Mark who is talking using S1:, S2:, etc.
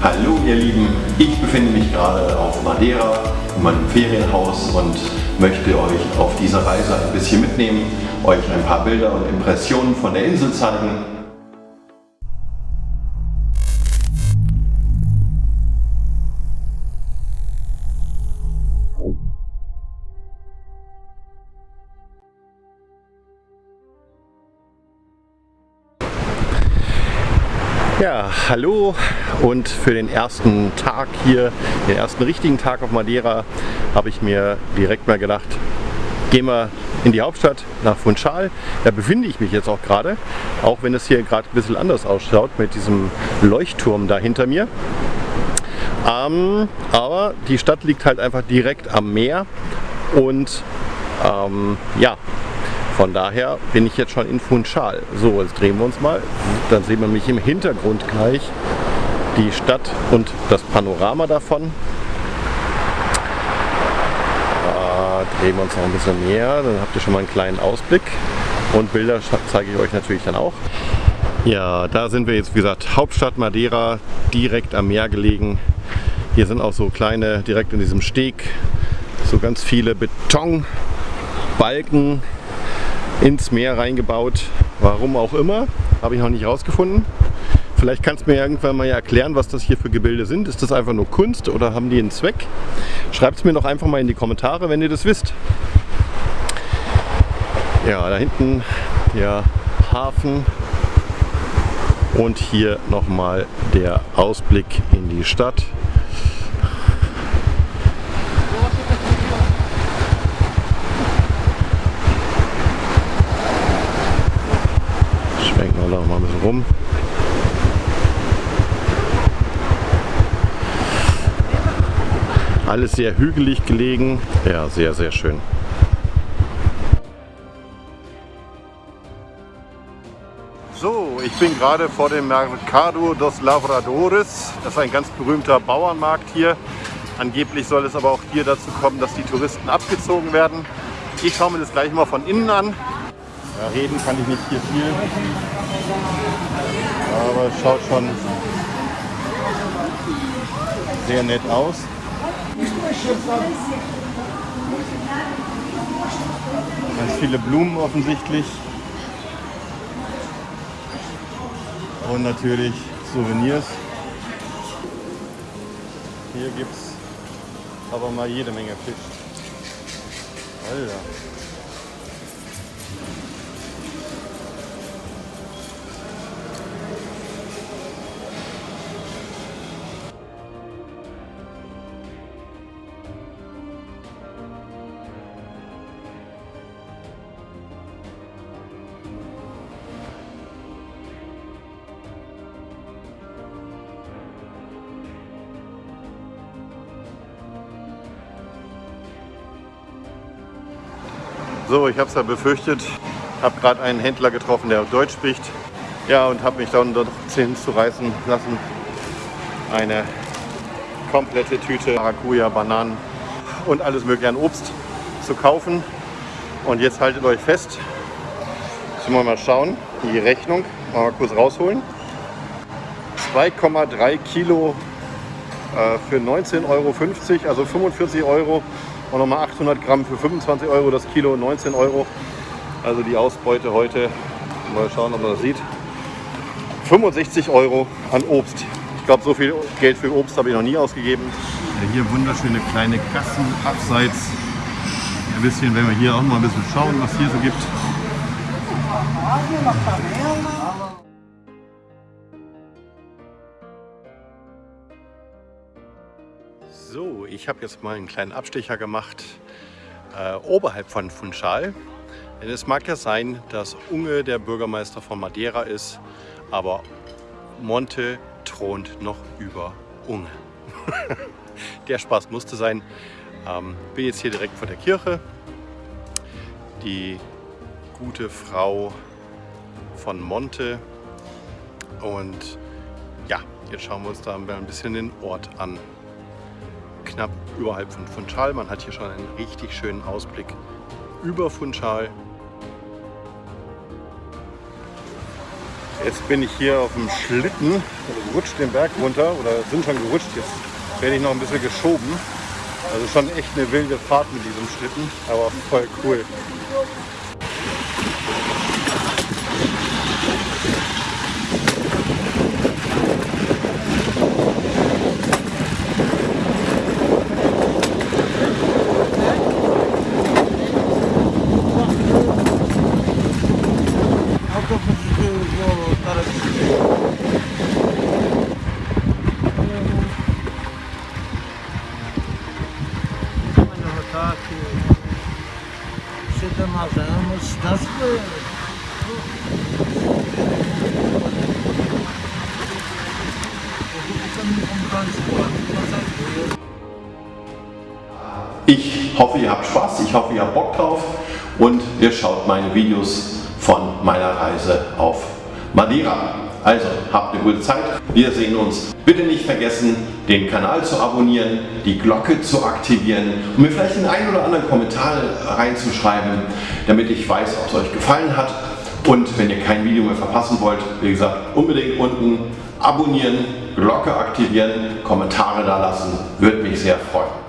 S1: Hallo ihr Lieben, ich befinde mich gerade auf Madeira in meinem Ferienhaus und möchte euch auf dieser Reise ein bisschen mitnehmen, euch ein paar Bilder und Impressionen von der Insel zeigen Ja, hallo und für den ersten Tag hier, den ersten richtigen Tag auf Madeira, habe ich mir direkt mal gedacht, gehen wir in die Hauptstadt nach Funchal. Da befinde ich mich jetzt auch gerade, auch wenn es hier gerade ein bisschen anders ausschaut mit diesem Leuchtturm da hinter mir. Ähm, aber die Stadt liegt halt einfach direkt am Meer und ähm, ja, von daher bin ich jetzt schon in Funchal. So, jetzt drehen wir uns mal. Dann sehen wir mich im Hintergrund gleich die Stadt und das Panorama davon. Da drehen wir uns noch ein bisschen näher, dann habt ihr schon mal einen kleinen Ausblick. Und Bilder zeige ich euch natürlich dann auch. Ja, da sind wir jetzt, wie gesagt, Hauptstadt Madeira, direkt am Meer gelegen. Hier sind auch so kleine, direkt in diesem Steg, so ganz viele Betonbalken, ins Meer reingebaut. Warum auch immer, habe ich noch nicht rausgefunden. Vielleicht kannst du mir irgendwann mal erklären, was das hier für Gebilde sind. Ist das einfach nur Kunst oder haben die einen Zweck? Schreibt es mir doch einfach mal in die Kommentare, wenn ihr das wisst. Ja, da hinten der Hafen und hier nochmal der Ausblick in die Stadt. Rum. Alles sehr hügelig gelegen. Ja, sehr, sehr schön. So, ich bin gerade vor dem Mercado dos Lavradores. Das ist ein ganz berühmter Bauernmarkt hier. Angeblich soll es aber auch hier dazu kommen, dass die Touristen abgezogen werden. Ich schaue mir das gleich mal von innen an. Ja, reden kann ich nicht hier viel. Aber es schaut schon sehr nett aus. Ganz viele Blumen offensichtlich. Und natürlich Souvenirs. Hier gibt es aber mal jede Menge Fisch. Alter. So, ich habe es ja befürchtet. Habe gerade einen Händler getroffen, der Deutsch spricht. Ja, und habe mich dann dort hinzureißen lassen, eine komplette Tüte Maracuja, Bananen und alles mögliche an Obst zu kaufen. Und jetzt haltet euch fest. Jetzt wir mal schauen, die Rechnung mal kurz rausholen. 2,3 Kilo äh, für 19,50 Euro, also 45 Euro und nochmal 800 Gramm für 25 Euro das Kilo, 19 Euro. Also die Ausbeute heute, mal schauen, ob man das sieht. 65 Euro an Obst. Ich glaube, so viel Geld für Obst habe ich noch nie ausgegeben. Ja, hier wunderschöne kleine Gassen abseits. Ein bisschen, wenn wir hier auch mal ein bisschen schauen, was hier so gibt. So, ich habe jetzt mal einen kleinen Abstecher gemacht äh, oberhalb von Funchal. Denn es mag ja sein, dass Unge der Bürgermeister von Madeira ist, aber Monte thront noch über Unge. der Spaß musste sein. Ähm, bin jetzt hier direkt vor der Kirche. Die gute Frau von Monte. Und ja, jetzt schauen wir uns da ein bisschen den Ort an knapp überhalb von Funchal. Man hat hier schon einen richtig schönen Ausblick über Funchal. Jetzt bin ich hier auf dem Schlitten, also rutscht den Berg runter oder sind schon gerutscht. Jetzt werde ich noch ein bisschen geschoben. Also schon echt eine wilde Fahrt mit diesem Schlitten, aber voll cool.
S2: Das
S1: Ich hoffe, ihr habt Spaß, ich hoffe, ihr habt Bock drauf und ihr schaut meine Videos von meiner Reise auf Madeira. Also, habt eine gute Zeit. Wir sehen uns. Bitte nicht vergessen, den Kanal zu abonnieren, die Glocke zu aktivieren und mir vielleicht einen ein oder anderen Kommentar reinzuschreiben, damit ich weiß, ob es euch gefallen hat. Und wenn ihr kein Video mehr verpassen wollt, wie gesagt, unbedingt unten abonnieren, Glocke aktivieren, Kommentare da lassen, würde mich sehr freuen.